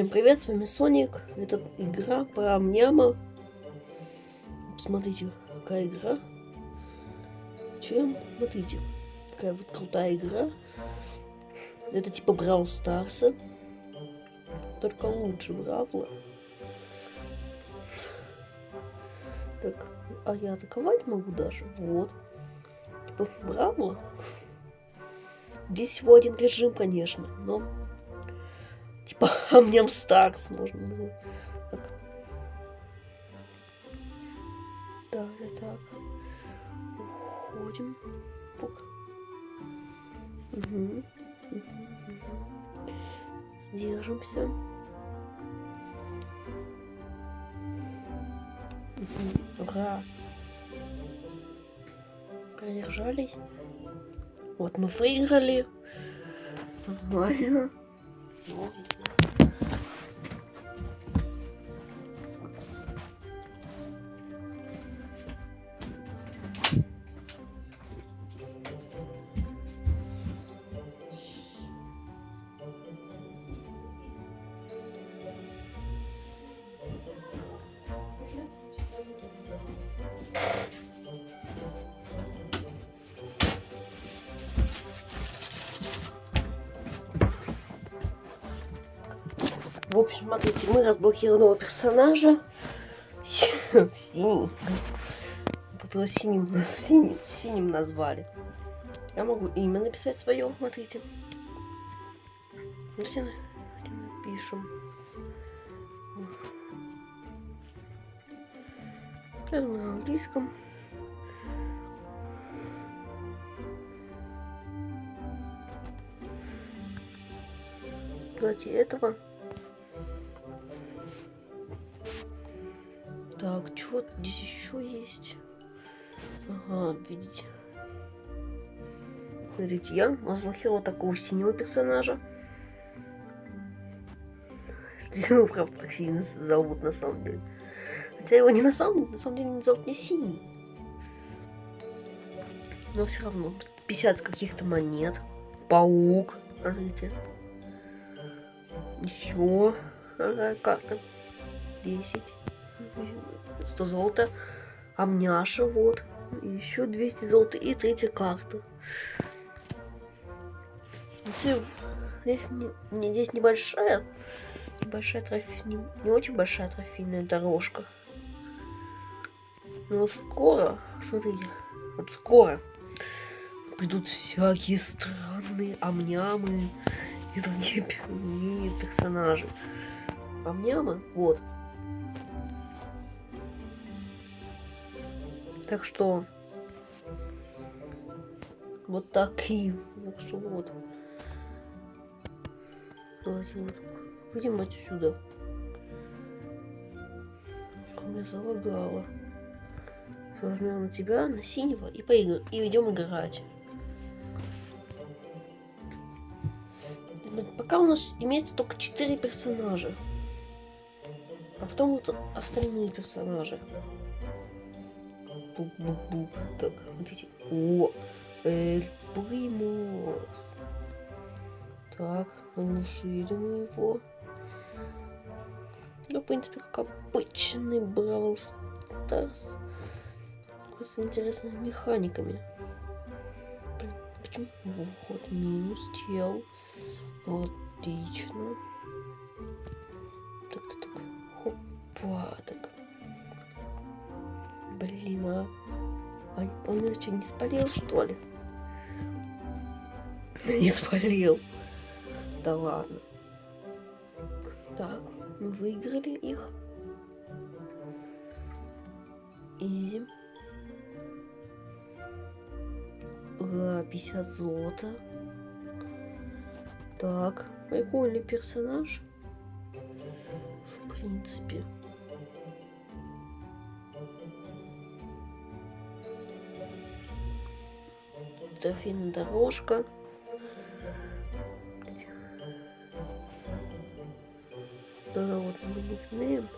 Всем привет, с вами Соник. Это игра про Амняма. Смотрите, какая игра. Чем? Смотрите, какая вот крутая игра. Это типа Брау Старса. Только лучше Бравла. Так, а я атаковать могу даже. Вот. Типа Бравла. Здесь всего один режим, конечно, но типа Амням Старс можно назвать. Так. Да, да, так. Уходим. Угу. Угу. Держимся. Угу. Ура. Продержались. Вот мы выиграли. Нормально. Все. Мы разблокировали персонажа. Синий. Тут его синим, синим, синим назвали. Я могу имя написать свое, смотрите. Где напишем? Я думаю, на английском. Давайте этого. Так, что здесь еще есть? Ага, видите. Смотрите, я разблокировала такого синего персонажа. Его, правда, так сильно зовут на самом деле. Хотя его не на самом деле, на самом деле не зовут не синий. Но все равно. 50 каких-то монет. Паук. Смотрите. Еще. Ага, карта. 10. 100 золота. Амняша, вот. Еще 200 золота. И третья карта. Здесь, не, здесь небольшая, небольшая трофей, не, не очень большая трофейная дорожка. Но скоро, смотрите, вот скоро придут всякие странные амнямы и другие персонажи. Амнямы, вот, Так что вот такие. Так что вот. Выйдем отсюда. Меня залагало. Возьмем на тебя, на синего и поиграем. И идем играть. Пока у нас имеется только 4 персонажа. А потом вот остальные персонажи бук-бук-бук. Так, смотрите. О, Эль Примус. Так, расширим его. Ну, в принципе, как обычный Бравл Старс. С интересными механиками. Почему? Вот, минус чел. Отлично. Так, так, так. Хопа, так. Блин, а... он меня что, не спалил, что ли? Не спалил. Да ладно. Так, мы выиграли их. Изи. Ура, 50 золота. Так, прикольный персонаж. В принципе. Трофейная дорожка. Мы никнейм.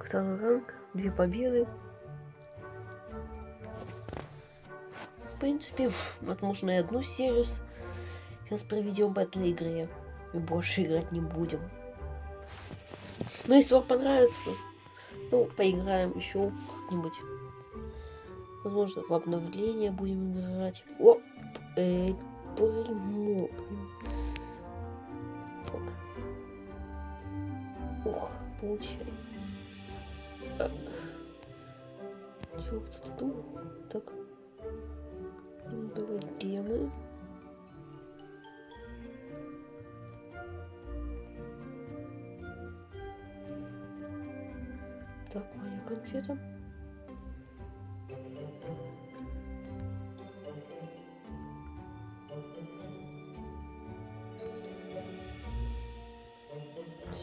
Второй ранг, две победы. В принципе, возможно, и одну серию сейчас проведем по этой игре. и больше играть не будем. Но если вам понравится, ну, поиграем еще как-нибудь. Возможно, в обновление будем играть. О, эй, блин. Так. Ух, получай. Чего кто-то думал? Так. Давай демы. Так, моя конфета.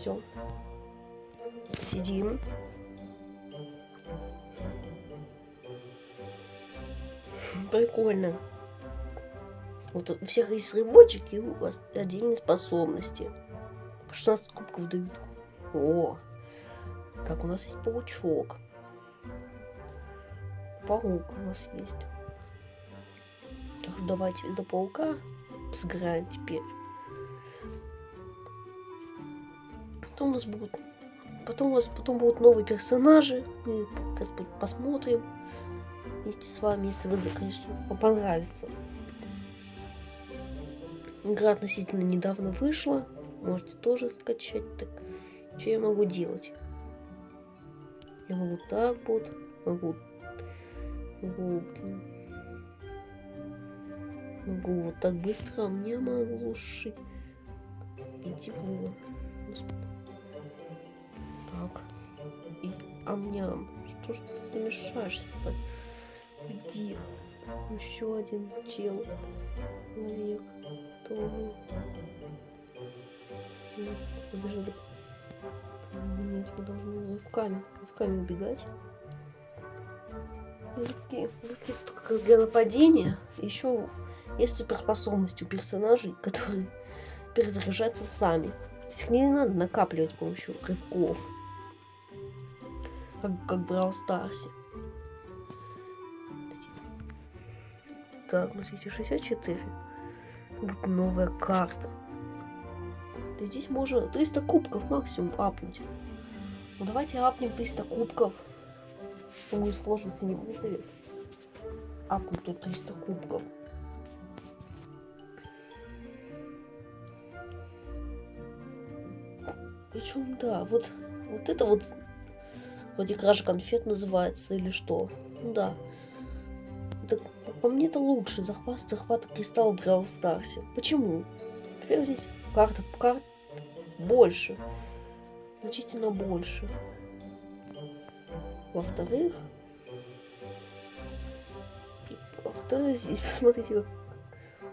Все. Сидим. Прикольно. Вот у всех есть рыбочек и у вас отдельные способности. По 16 кубков дают. О! Так, у нас есть паучок. Паук у нас есть. Так, давайте за паука сыграем теперь. Потом у нас будут... Потом у вас потом будут новые персонажи. Мы посмотрим вместе с вами, если вы, конечно, вам понравится. Игра относительно недавно вышла. Можете тоже скачать. Так, что я могу делать? Я могу так вот, могу, могу, могу вот так быстро, а мне могу шить. Иди вон. Амням. Что ж ты мешаешься-то? Иди. Еще один чел. Человек. Кто он? Побежали. Нет, мы должны рывками, рывками убегать. Рывки, рывки как раз для нападения. Еще есть суперспособность у персонажей, которые перезаряжаются сами. Их не надо накапливать с помощью рывков. Как, как в Brawl Старсе. Так, смотрите, 64. Будет новая карта. Да здесь можно 300 кубков максимум апнуть. Ну давайте апнем 300 кубков. Думаю, сложности не вызовет. Апнуть тут 300 кубков. Причем, да, вот, вот это вот вроде кража конфет называется или что. Ну да. Это, по мне это лучше захват, захват кристалла в Brawl Старсе. Почему? Теперь здесь карта, карта больше. Значительно больше. Во-вторых, во-вторых, здесь посмотрите, как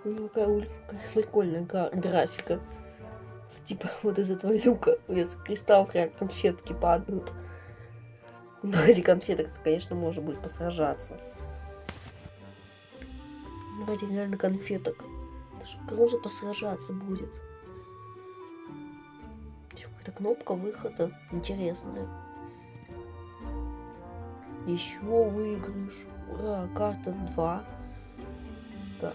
у него какая, какая прикольная графика. Типа вот из этого люка вес кристалл прям конфетки падают. Но эти конфеты, конечно, можно будет посражаться. Давайте реально конфеток. Даже круто посражаться будет. Какая-то кнопка выхода интересная. Еще выигрыш. Ура, карта 2. Так.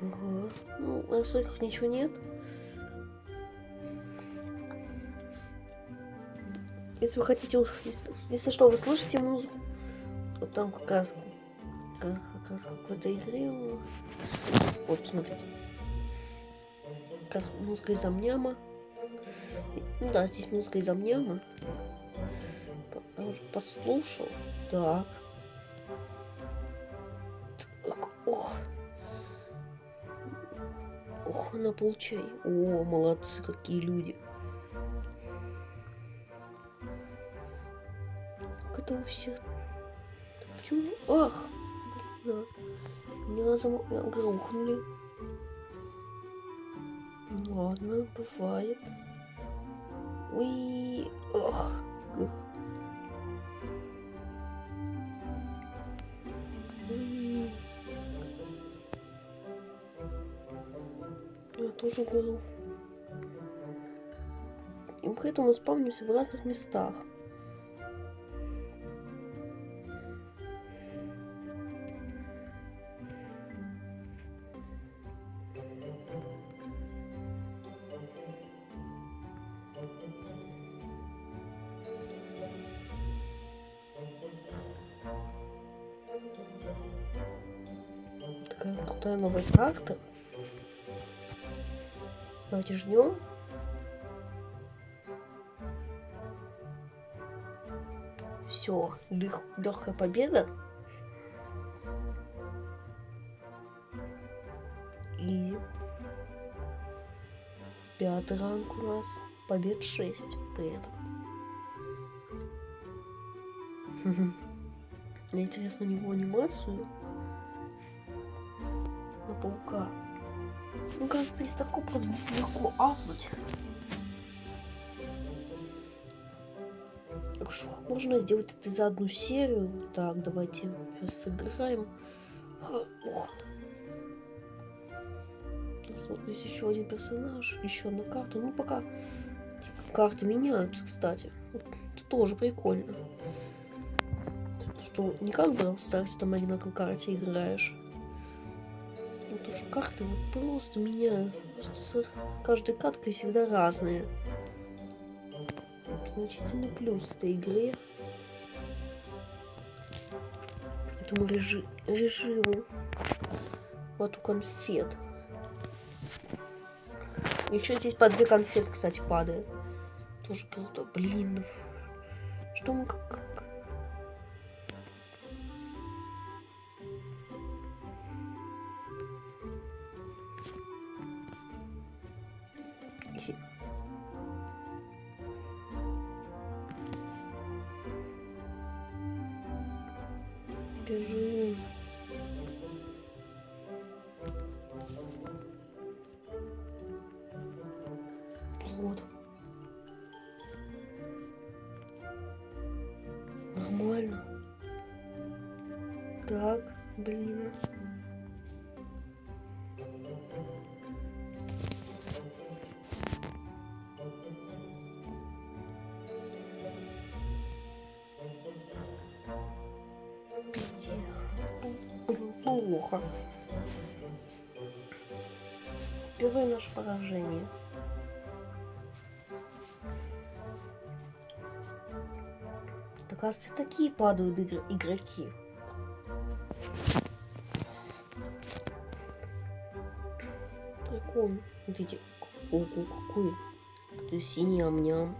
Ага. Ну, на настройках ничего нет. Если вы хотите, если, если что, вы слышите музыку, вот там как раз, как, как раз какой-то игре. Вот, смотрите. Как раз музыка из амняма. Ну да, здесь музыка из амняма. Я уже послушал. Так. так. Ох. Ох, на получай. О, молодцы, какие люди. Как это у всех Почему? Ах! Да. Меня зам... грохнули. Ладно, бывает. Уи, ах, ах. тоже был. И мы к спавнимся в разных местах. Такая крутая новая карта. Давайте ждем. Все, легкая победа. И пятый ранг у нас. Побед 6 при этом. Мне интересно у него анимацию Ну, кажется, из такого здесь легко апнуть. Можно сделать это за одну серию. Так, давайте сейчас сыграем. Ух. Здесь еще один персонаж, еще одна карта. Ну, пока карты меняются, кстати. Это тоже прикольно. Что не как Brawl Stars, там одинаковой карте играешь. Вот уже карты вот просто меняют. Просто с каждой карткой всегда разные. Значительный плюс этой игре. Этому режи режиму. Вот у конфет. Еще здесь по две конфеты, кстати, падает. Тоже круто. Блин, ну что мы как... Плохо. Первое наше поражение. Оказывается, такие падают игр игроки. Прикольно. Смотрите, ого, какой. Это синий амням.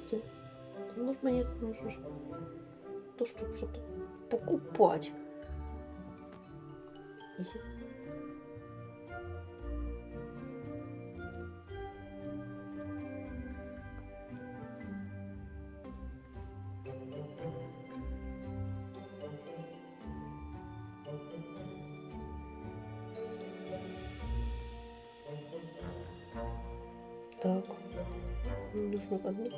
Монеты. Может, монеты нужно то, чтобы что-то покупать. Изи. Так, нужно одну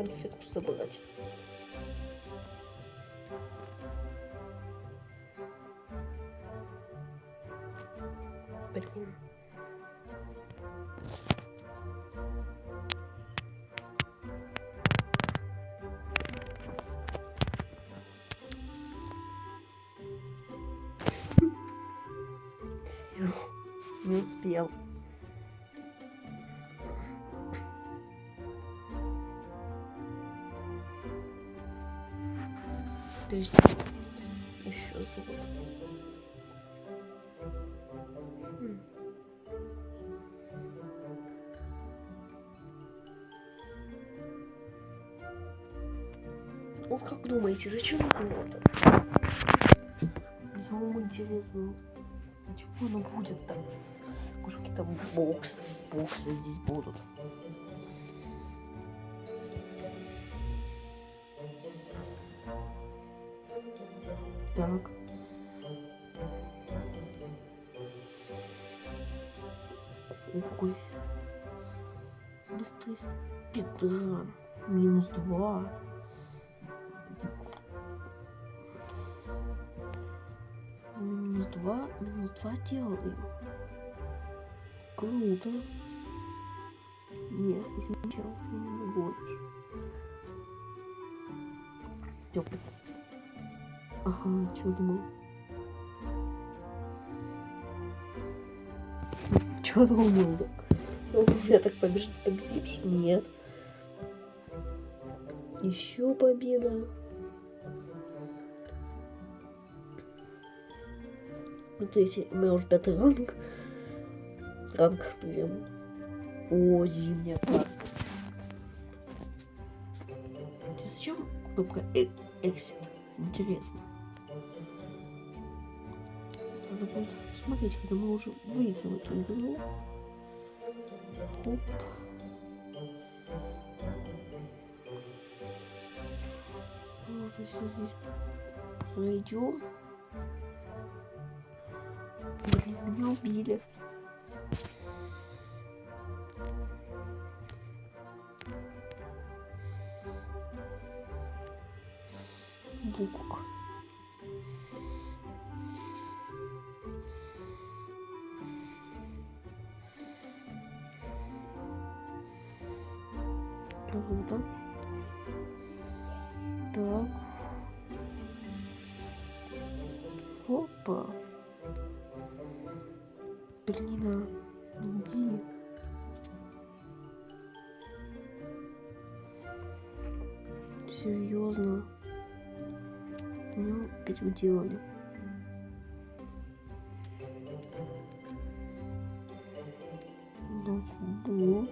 конфетку собрать. Думаете, зачем золото? Самому интересно, чего оно будет там? Какие-то боксы, боксы здесь будут. Так. О, какой быстрый спидран. Минус два. Два, минус два делаю. Круто. Не, измечал, ты меня нагонишь. Теплый. Ага, что думал? Чего думал? Ну, я так побеж... победишь? Нет. Еще победа. Смотрите, меня уже пятый ранг. Ранг прям. О, зимняя карта. Зачем кнопка э Exit? Интересно. Надо будет смотреть, когда мы уже выиграем эту игру. Оп. Может, если здесь пройдем. Блин, меня убили. Букук. Серьезно. Ну, опять уделали. Да, фу.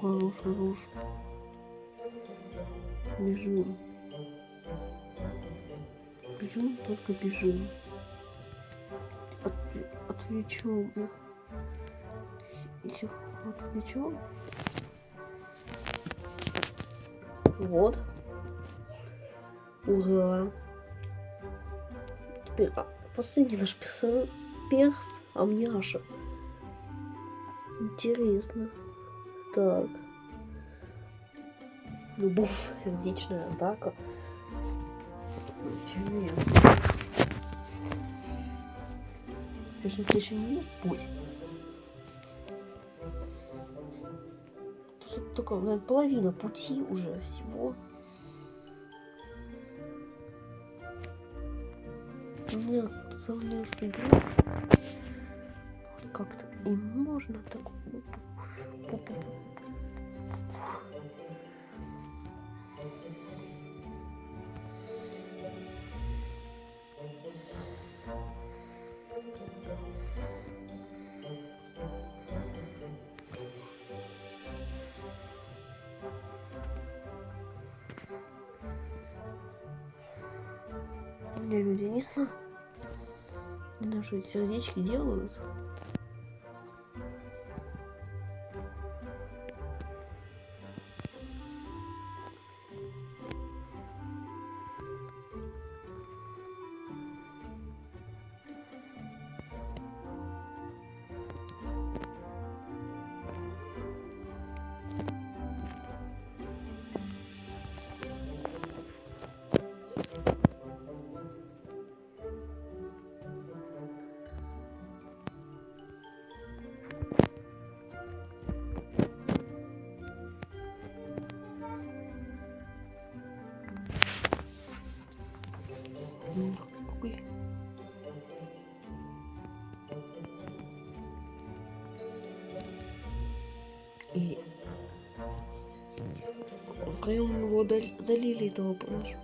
Хорош, хорош. Бежим. Бежим, только бежим. От, отвлечем их. Если отвлечем. Вот. Ура. Теперь а, последний наш перс, перс Амняша. Интересно. Так. Любовь, сердечная атака. Интересно. Конечно, это еще не есть путь. Же только наверное, половина пути уже всего. Нет, игру как-то и можно так Я люди Не знаю, что эти сердечки делают. Втроем его удали- удалили этого понимаешь?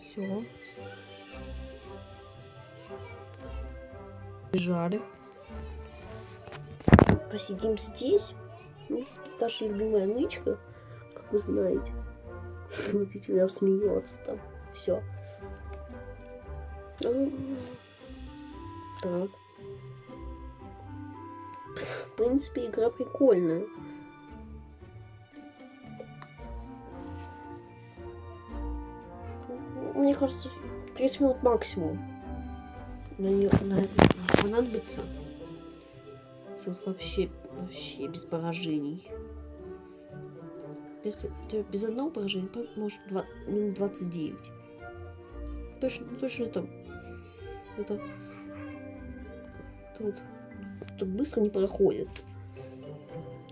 Все. Бежали. Посидим здесь. Ну, наша любимая нычка, как вы знаете. Вот и тебя смеется там. Все. Так. В принципе, игра прикольная. Кажется, 30 минут максимум. На нее понадобится. Тут вообще, вообще без поражений. Если у тебя без одного поражения, может, 2, минут 29. Точно, точно там. Это, тут это быстро не проходит.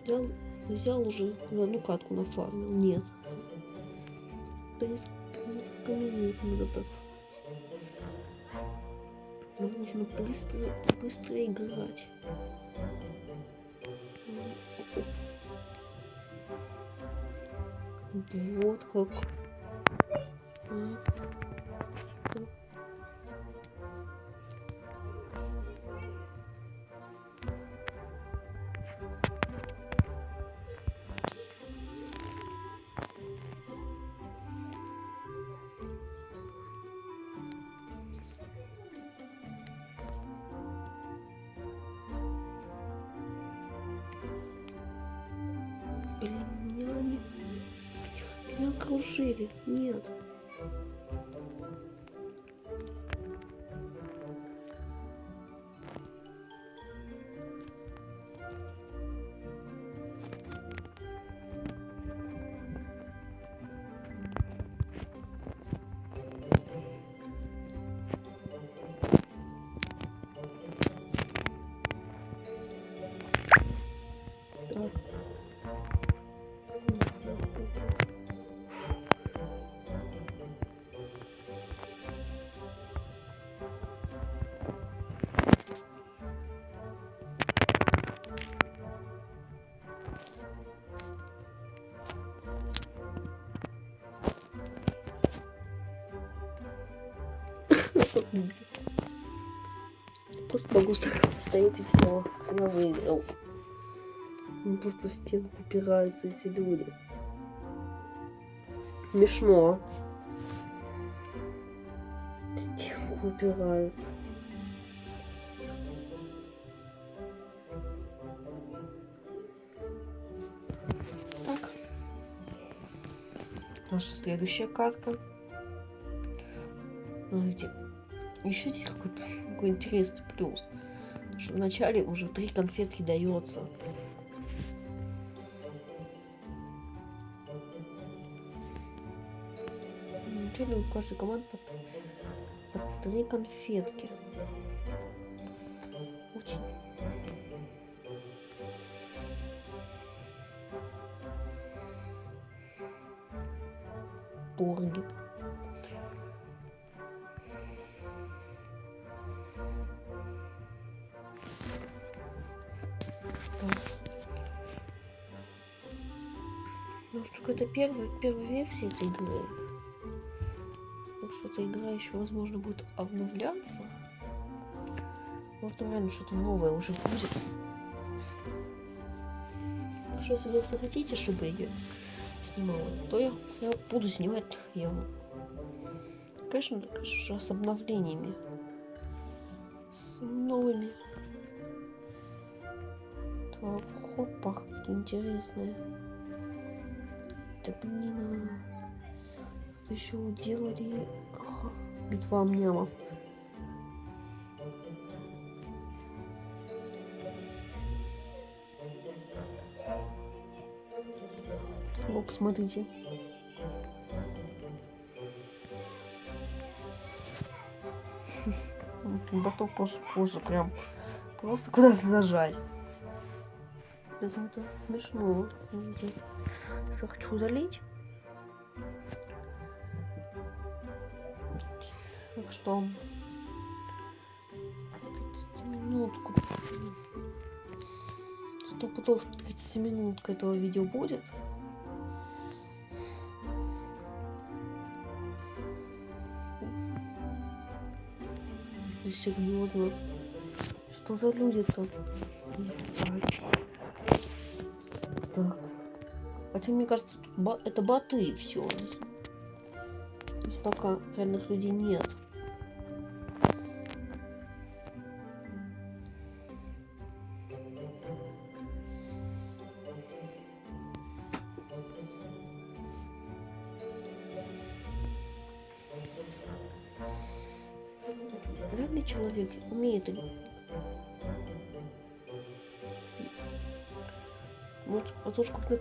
Взял, взял уже одну катку на фармил. Нет. Да несколько минут надо так. Нам нужно быстро, быстро играть. Вот как. А. окружили. Нет. Просто могу так и все. Я выиграл. Ну, просто в стенку упираются эти люди. Смешно. В стенку упирают. Так. Наша следующая катка. Смотрите, еще здесь какой-то какой интересный плюс. Что вначале уже три конфетки дается. Вначале у каждой команды по, по три конфетки. Очень. Порги. Первая, первая версия этой игры. Так что эта игра еще, возможно, будет обновляться. Может, там реально что-то новое уже будет. Так что, если вы захотите, чтобы я снимала, то я, я буду снимать я. Конечно, конечно, с обновлениями. С новыми. Так, хопа, какие интересные. Да блин, а... еще делали ага, битва амнямов. О, посмотрите. Бортов позже, позже прям просто куда-то зажать. Это, это смешно. Я хочу залить. Так что 30 минутку. Сто пудов 30 минутка этого видео будет. Серьезно. Что за люди-то? Хотя, мне кажется, это боты все. Здесь пока реальных людей нет.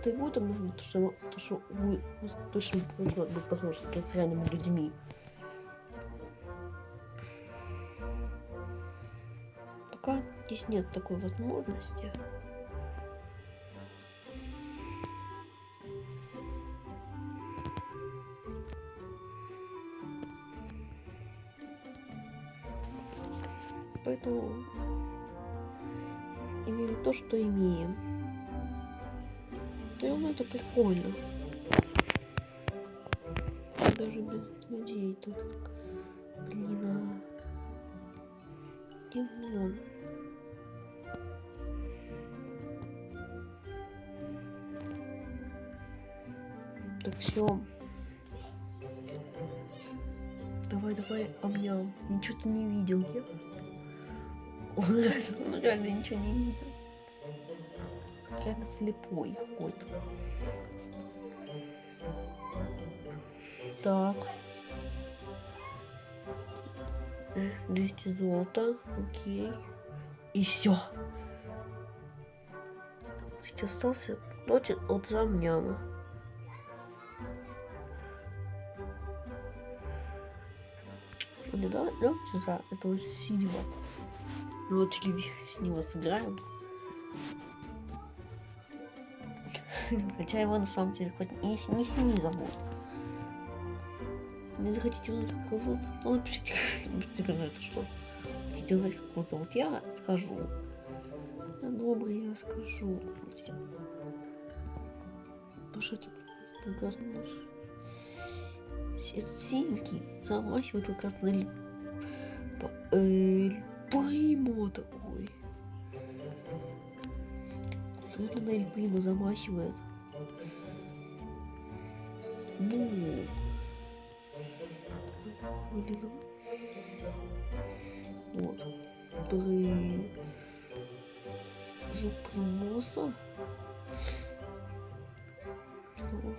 Возможно, как на это и будет обновлено, то что, то, что вы точно будет возможность играть с реальными людьми. Пока здесь нет такой возможности. Поэтому имеем то, что имеем. И он это прикольно. Даже без людей тут. Блин, а... Димон. Так все. Давай, давай, обнял. Ничего ты не видел? Он реально, он реально ничего не видел. Реально слепой какой-то. Так. 200 золота, окей. И все. Сейчас остался ночь от замняма. Да, давайте за этого синего. Ну вот синего сыграем. Хотя его на самом деле хоть не, не синий зовут. Не захотите узнать, как его зовут? Ну, напишите, напишите на это что. Хотите узнать, как его зовут? Я скажу. Добрый, я скажу. Что этот наш этот синенький замахивает как раз на эль... эль... такой. Наверное, на Эль Примо замахивает. Ну. Блин. Вот. При... Жук Примоса. Ну.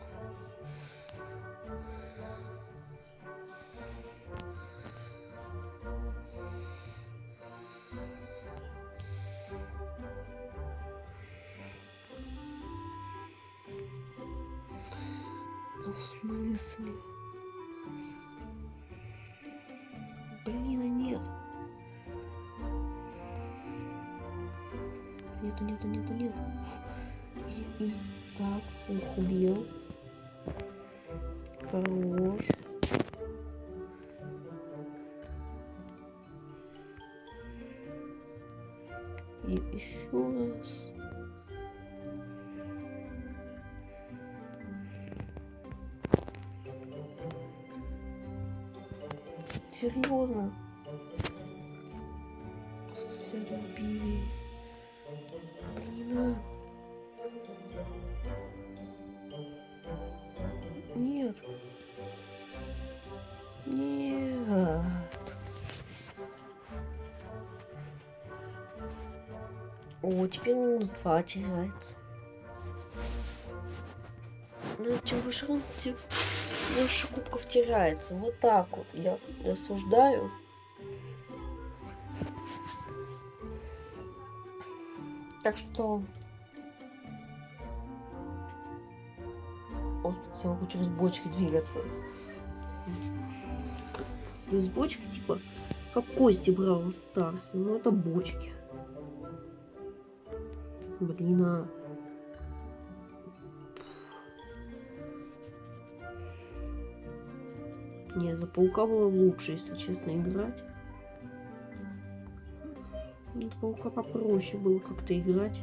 В смысле? Блин, а нет. Нету, нету, нету, нету. Изи, изи. Так, ух, убил. Хорош. Серьезно. Просто взяли убили. Блин, а. Нет. Нет. О, теперь минус два теряется. Ну, чем выше тем больше кубков теряется. Вот так вот я рассуждаю. Так что... Господи, я могу через бочки двигаться. Через бочки, типа, как кости брал Старс. Ну, это бочки. Блин, а... Не, за паука было лучше, если честно, играть. За паука попроще было как-то играть.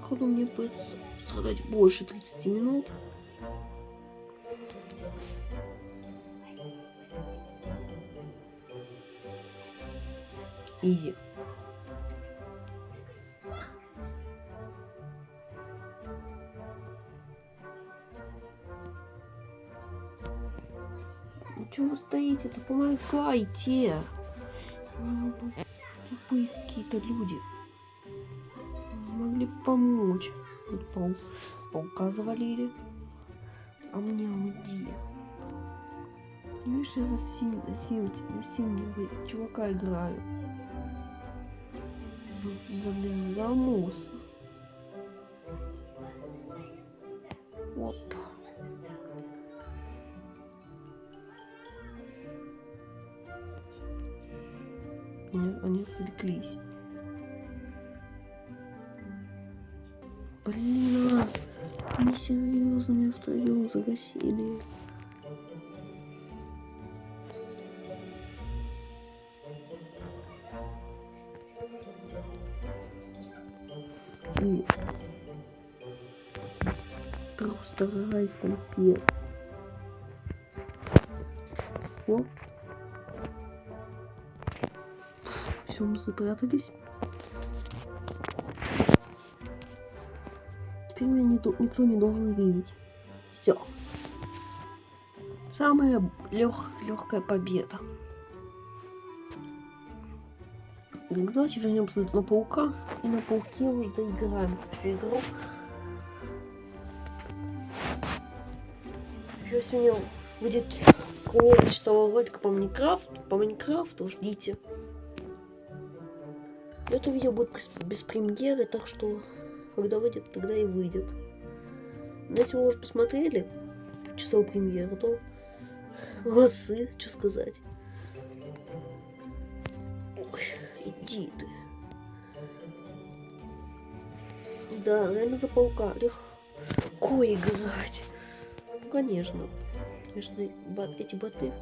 Походу мне будет страдать больше 30 минут. Изи. Чего вы стоите-то? Помогайте! Ну, тупые какие-то люди. Могли помочь. Вот пау... Паука завалили. А мне уйди. Видишь, я за, синь... синь... синего чувака играю. За, Райс конфет. О. Все, мы запрятались. Теперь меня не, никто не должен видеть. Все. Самая лег, легкая победа. Ну, давайте вернемся на паука. И на пауке уже доиграем всю игру. Еще сегодня будет примерно часового ролика по Майнкрафту. По Майнкрафту ждите. Это видео будет без, премьеры, так что когда выйдет, тогда и выйдет. Но если вы уже посмотрели часовую премьеру, то молодцы, что сказать. Ой, иди ты. Да, реально за паука легко играть. Ну, конечно. Конечно, эти боты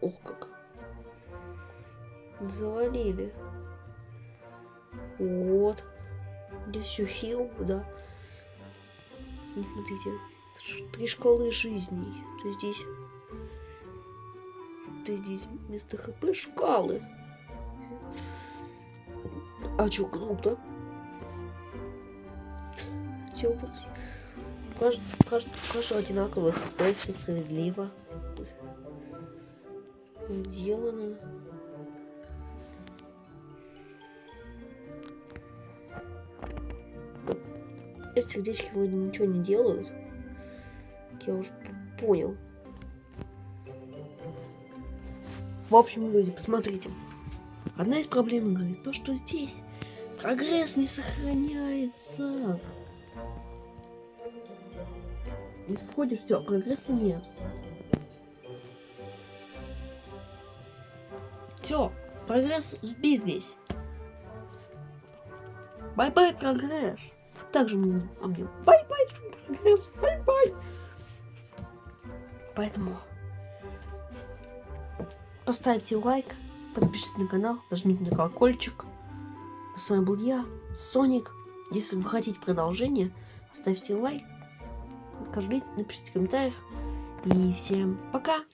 Ох как. Завалили. Вот. Здесь еще хил, да. Смотрите. Три шкалы жизней. То здесь... Ты здесь вместо хп шкалы. А чё, круто? Все, каждый, каждый, каждый одинаковый хп, все справедливо сделано. Эти сердечки вроде ничего не делают. Я уже понял. В общем, люди, посмотрите. Одна из проблем игры то, что здесь прогресс не сохраняется. Если входишь, все, прогресса нет. Все, прогресс сбит весь. Bye-bye, прогресс. Также мне, а bye-bye, прогресс, bye-bye. Поэтому поставьте лайк, подпишитесь на канал, нажмите на колокольчик. С вами был я, Соник. Если вы хотите продолжение, ставьте лайк, напишите в комментариях. И всем пока!